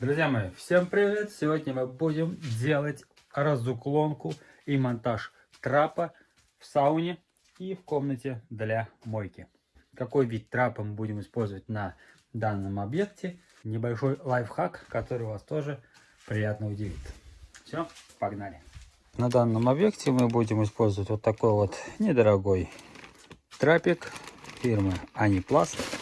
Друзья мои, всем привет! Сегодня мы будем делать разуклонку и монтаж трапа в сауне и в комнате для мойки. Какой вид трапа мы будем использовать на данном объекте. Небольшой лайфхак, который вас тоже приятно удивит. Все, погнали! На данном объекте мы будем использовать вот такой вот недорогой трапик фирмы Анипласт.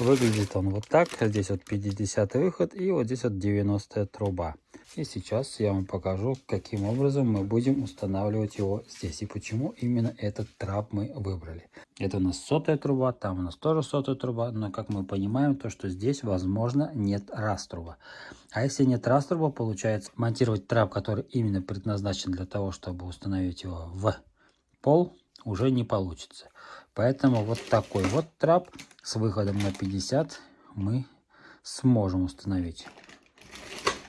Выглядит он вот так. Здесь вот 50 выход и вот здесь вот 90 труба. И сейчас я вам покажу, каким образом мы будем устанавливать его здесь. И почему именно этот трап мы выбрали. Это у нас сотая труба, там у нас тоже сотая труба. Но как мы понимаем, то что здесь возможно нет раструба. А если нет раструба, получается монтировать трап, который именно предназначен для того, чтобы установить его в пол, уже не получится. Поэтому вот такой вот трап с выходом на 50 мы сможем установить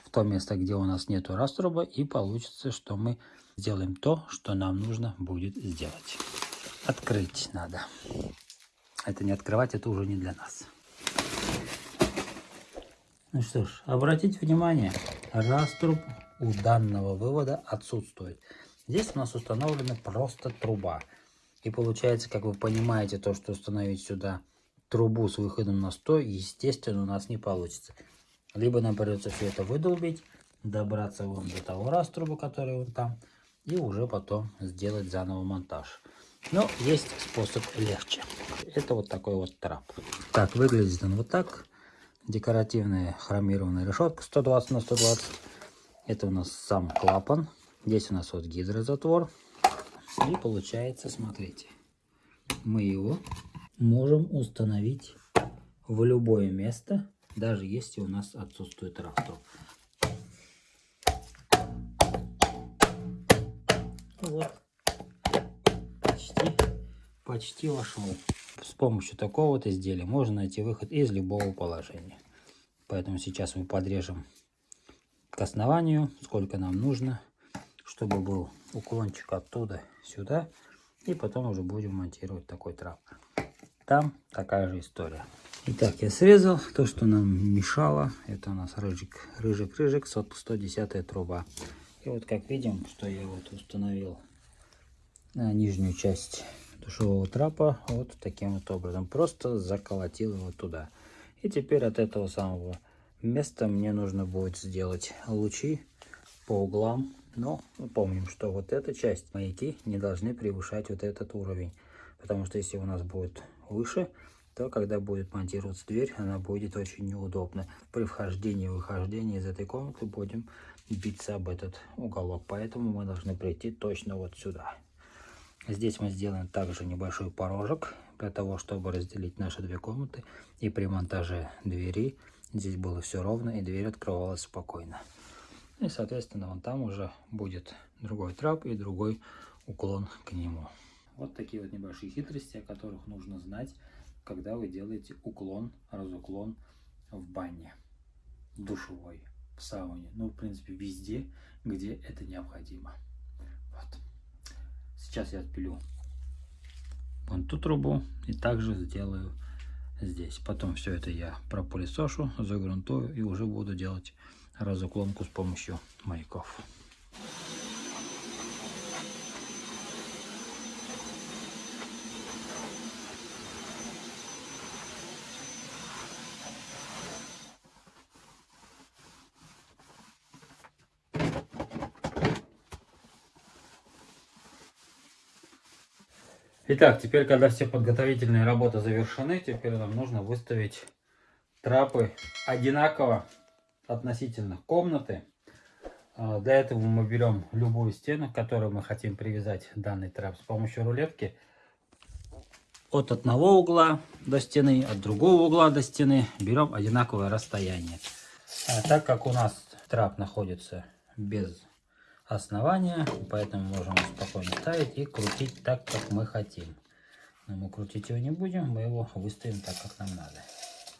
в то место, где у нас нету раструба. И получится, что мы сделаем то, что нам нужно будет сделать. Открыть надо. Это не открывать, это уже не для нас. Ну что ж, обратите внимание, раструб у данного вывода отсутствует. Здесь у нас установлена просто труба. И получается, как вы понимаете, то, что установить сюда трубу с выходом на 100, естественно, у нас не получится. Либо нам придется все это выдолбить, добраться вон до того раструба, который вон там, и уже потом сделать заново монтаж. Но есть способ легче. Это вот такой вот трап. Так, выглядит он вот так. Декоративная хромированная решетка 120 на 120. Это у нас сам клапан. Здесь у нас вот гидрозатвор. И получается, смотрите, мы его можем установить в любое место, даже если у нас отсутствует раструб. Вот, почти, почти вошел. С помощью такого вот изделия можно найти выход из любого положения. Поэтому сейчас мы подрежем к основанию, сколько нам нужно чтобы был уклончик оттуда сюда. И потом уже будем монтировать такой трап. Там такая же история. Итак, я срезал то, что нам мешало. Это у нас рыжик, рыжик, рыжик, 110 труба. И вот как видим, что я вот установил на нижнюю часть душевого трапа вот таким вот образом. Просто заколотил его туда. И теперь от этого самого места мне нужно будет сделать лучи по углам но мы помним, что вот эта часть маяки не должны превышать вот этот уровень. Потому что если у нас будет выше, то когда будет монтироваться дверь, она будет очень неудобна. При вхождении и выхождении из этой комнаты будем биться об этот уголок. Поэтому мы должны прийти точно вот сюда. Здесь мы сделаем также небольшой порожек, для того, чтобы разделить наши две комнаты. И при монтаже двери здесь было все ровно, и дверь открывалась спокойно. И, соответственно, вон там уже будет другой трап и другой уклон к нему. Вот такие вот небольшие хитрости, о которых нужно знать, когда вы делаете уклон, разуклон в бане, в душевой, в сауне. Ну, в принципе, везде, где это необходимо. Вот. Сейчас я отпилю вон ту трубу и также сделаю здесь. Потом все это я пропылесошу, загрунтую и уже буду делать разуклонку с помощью маяков. Итак, теперь, когда все подготовительные работы завершены, теперь нам нужно выставить трапы одинаково относительно комнаты. А, для этого мы берем любую стену, к которой мы хотим привязать данный трап с помощью рулетки. От одного угла до стены, от другого угла до стены берем одинаковое расстояние. А так как у нас трап находится без основания, поэтому можем спокойно ставить и крутить так, как мы хотим. Но мы крутить его не будем, мы его выставим так, как нам надо.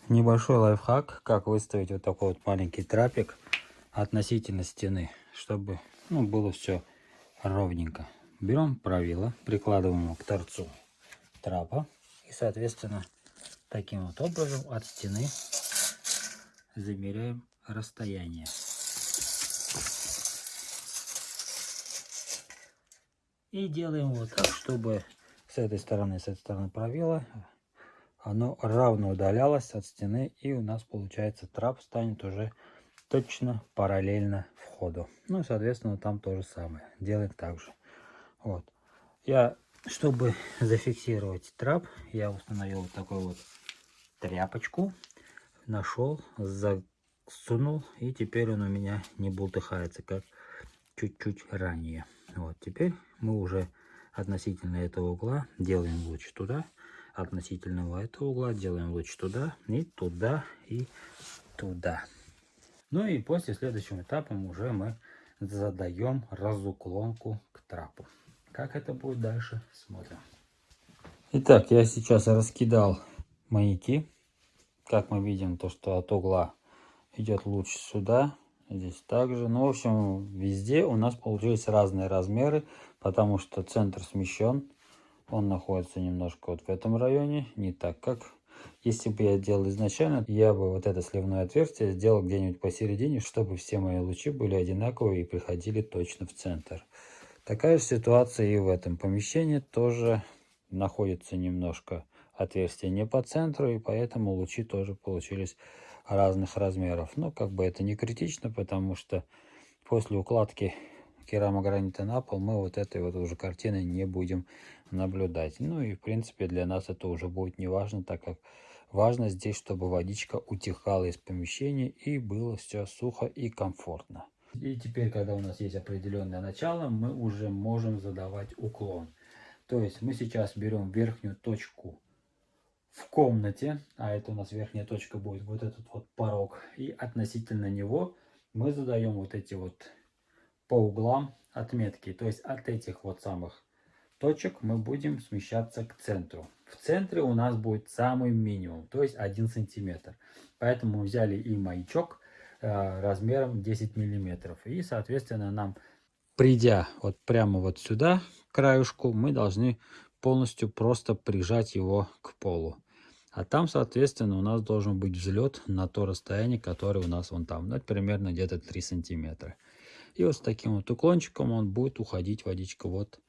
Небольшой лайфхак, как выставить вот такой вот маленький трапик относительно стены, чтобы ну, было все ровненько. Берем правило, прикладываем его к торцу трапа и, соответственно, таким вот образом от стены замеряем расстояние. И делаем вот так, чтобы с этой стороны, с этой стороны провела, оно равно удалялось от стены, и у нас получается трап станет уже точно параллельно входу. Ну, соответственно, там то же самое. Делаем так же. Вот. Я, чтобы зафиксировать трап, я установил вот такую вот тряпочку. Нашел, засунул, и теперь он у меня не бултыхается, как чуть-чуть ранее. Вот, теперь мы уже относительно этого угла делаем луч туда, относительно этого угла делаем луч туда, и туда, и туда. Ну и после следующим этапом уже мы задаем разуклонку к трапу. Как это будет дальше, смотрим. Итак, я сейчас раскидал маяки. Как мы видим, то что от угла идет луч сюда, здесь также. Ну, в общем, везде у нас получились разные размеры, потому что центр смещен. Он находится немножко вот в этом районе, не так, как если бы я делал изначально, я бы вот это сливное отверстие сделал где-нибудь посередине, чтобы все мои лучи были одинаковые и приходили точно в центр. Такая же ситуация и в этом помещении тоже находится немножко отверстие не по центру, и поэтому лучи тоже получились разных размеров. Но как бы это не критично, потому что после укладки керамогранита на пол мы вот этой вот уже картины не будем наблюдать. Ну и в принципе для нас это уже будет не важно, так как важно здесь, чтобы водичка утекала из помещения и было все сухо и комфортно. И теперь, когда у нас есть определенное начало, мы уже можем задавать уклон. То есть мы сейчас берем верхнюю точку в комнате, а это у нас верхняя точка будет вот этот вот порог, и относительно него мы задаем вот эти вот по углам отметки. То есть от этих вот самых точек мы будем смещаться к центру. В центре у нас будет самый минимум, то есть 1 сантиметр. Поэтому мы взяли и маячок э, размером 10 миллиметров. И, соответственно, нам, придя вот прямо вот сюда, к краюшку, мы должны полностью просто прижать его к полу. А там, соответственно, у нас должен быть взлет на то расстояние, которое у нас вон там. Ну, это примерно где-то 3 сантиметра. И вот с таким вот уклончиком он будет уходить водичка вот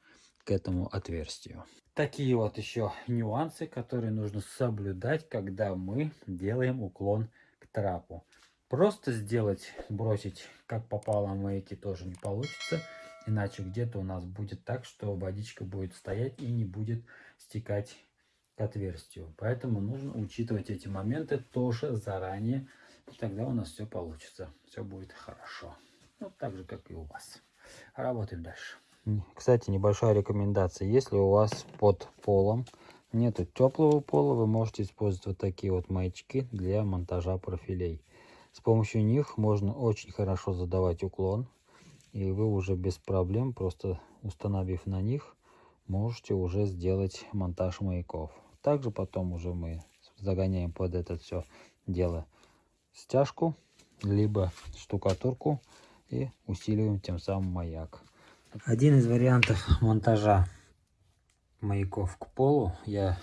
к этому отверстию. Такие вот еще нюансы, которые нужно соблюдать, когда мы делаем уклон к трапу. Просто сделать, бросить как попало маяки тоже не получится. Иначе где-то у нас будет так, что водичка будет стоять и не будет стекать к отверстию. Поэтому нужно учитывать эти моменты тоже заранее. И тогда у нас все получится. Все будет хорошо. Ну, так же, как и у вас. Работаем дальше. Кстати, небольшая рекомендация. Если у вас под полом нету теплого пола, вы можете использовать вот такие вот маячки для монтажа профилей. С помощью них можно очень хорошо задавать уклон. И вы уже без проблем, просто установив на них, можете уже сделать монтаж маяков. Также потом уже мы загоняем под это все дело стяжку, либо штукатурку и усиливаем тем самым маяк. Один из вариантов монтажа маяков к полу я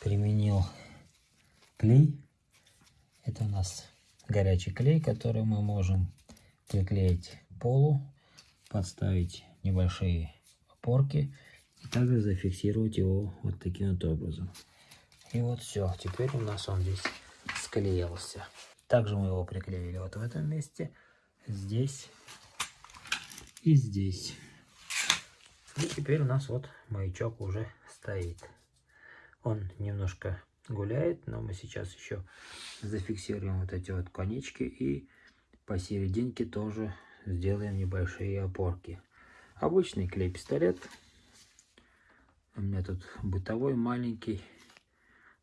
применил клей. Это у нас горячий клей, который мы можем приклеить к полу, подставить небольшие опорки и также зафиксировать его вот таким вот образом. И вот все, теперь у нас он здесь склеился. Также мы его приклеили вот в этом месте здесь и здесь. И теперь у нас вот маячок уже стоит. Он немножко гуляет, но мы сейчас еще зафиксируем вот эти вот конечки и посерединке тоже сделаем небольшие опорки. Обычный клей-пистолет. У меня тут бытовой маленький,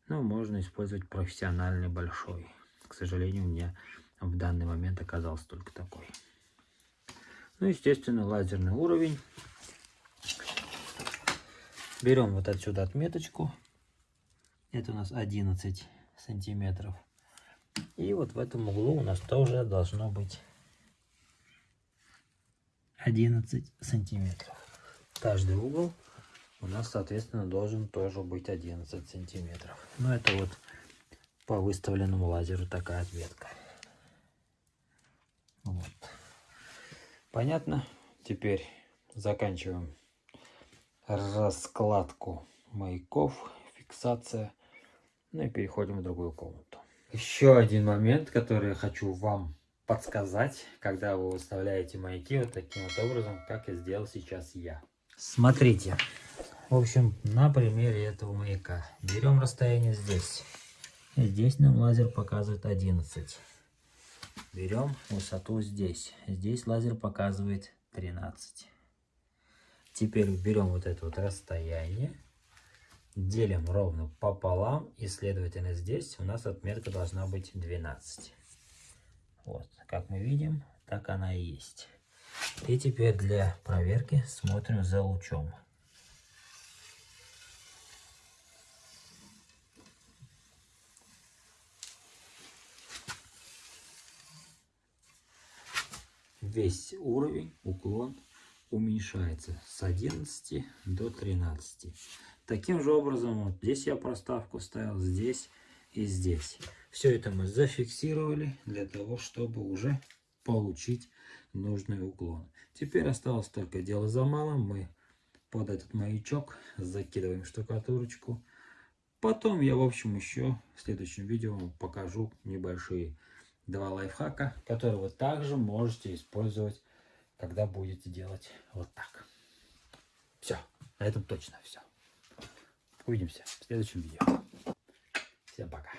но можно использовать профессиональный большой. К сожалению, у меня в данный момент оказался только такой. Ну, естественно, лазерный уровень. Берем вот отсюда отметочку. Это у нас 11 сантиметров. И вот в этом углу у нас тоже должно быть 11 сантиметров. Каждый угол у нас, соответственно, должен тоже быть 11 сантиметров. Но это вот по выставленному лазеру такая отметка. Понятно? Теперь заканчиваем раскладку маяков, фиксация. Ну и переходим в другую комнату. Еще один момент, который хочу вам подсказать, когда вы выставляете маяки вот таким вот образом, как я сделал сейчас я. Смотрите. В общем, на примере этого маяка. Берем расстояние здесь. Здесь нам лазер показывает 11. Берем высоту здесь. Здесь лазер показывает 13. Теперь берем вот это вот расстояние, делим ровно пополам, и следовательно здесь у нас отметка должна быть 12. Вот, как мы видим, так она и есть. И теперь для проверки смотрим за лучом. Весь уровень, уклон уменьшается с 11 до 13. Таким же образом, вот здесь я проставку ставил, здесь и здесь. Все это мы зафиксировали для того, чтобы уже получить нужный уклон. Теперь осталось только дело за малым. Мы под этот маячок закидываем штукатурочку. Потом я, в общем, еще в следующем видео покажу небольшие два лайфхака, которые вы также можете использовать, когда будете делать вот так. Все, на этом точно все. Увидимся в следующем видео. Всем пока.